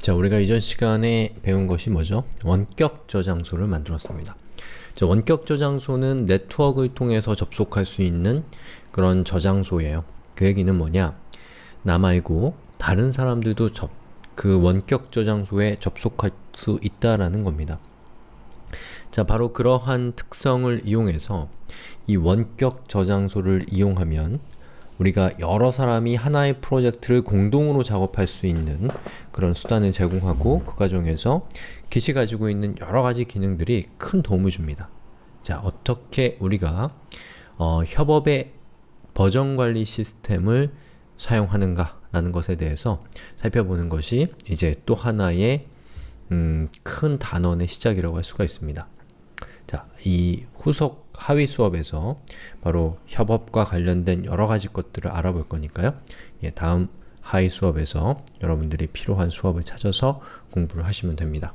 자, 우리가 이전 시간에 배운 것이 뭐죠? 원격 저장소를 만들었습니다. 자, 원격 저장소는 네트워크를 통해서 접속할 수 있는 그런 저장소예요. 그 얘기는 뭐냐? 나 말고 다른 사람들도 접, 그 원격 저장소에 접속할 수 있다라는 겁니다. 자, 바로 그러한 특성을 이용해서 이 원격 저장소를 이용하면 우리가 여러 사람이 하나의 프로젝트를 공동으로 작업할 수 있는 그런 수단을 제공하고 그 과정에서 깃이 가지고 있는 여러 가지 기능들이 큰 도움을 줍니다. 자, 어떻게 우리가 어, 협업의 버전 관리 시스템을 사용하는가 라는 것에 대해서 살펴보는 것이 이제 또 하나의 음, 큰 단원의 시작이라고 할 수가 있습니다. 자, 이 후속 하위 수업에서 바로 협업과 관련된 여러 가지 것들을 알아볼 거니까요. 예, 다음 하위 수업에서 여러분들이 필요한 수업을 찾아서 공부를 하시면 됩니다.